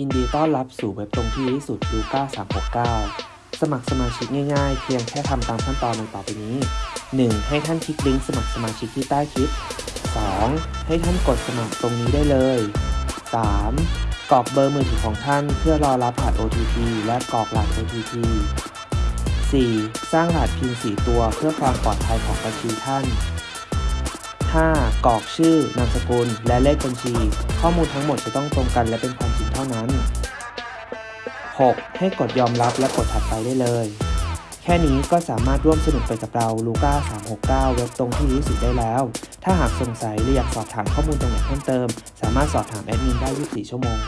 ยินดีต้อนรับสู่เว็บตรงที่ที่สุดลูก้า369 สมัครสมาชิกง่ายๆ เพียงแค่ทำตามขั้นตอนดังต่อไปนี้ 1. ให้ท่านคลิกลิงก์สมัครสมาชิกที่ใต้คลิป 2. ให้ท่านกดสมัครตรงนี้ได้เลย 3. กรอกเบอร์มือถือของท่านเพื่อรอรับรหัส OTP และกรอกรหัส OTP 4. สร้างรหัสพิน4ตัวเพื่อความปลอดภัยของบัญชีท่าน 5. กรอกชื่อนามสกุล และเลขบัญชี ข้อมูลทั้งหมดจะต้องตรงกันและเป็นความจริงเท่านั้น 6. ให้กดยอมรับและกดถัดไปได้เลย แค่นี้ก็สามารถร่วมสนุกไปกับเราลูก้า369 เว็บตรงที่นี้สุดได้แล้ว ถ้าหากสงสัยหรืออยากสอบถามข้อมูลตรงไหนเพิ่มเติม สามารถสอบถามแอดมินได้ 24 ชั่วโมง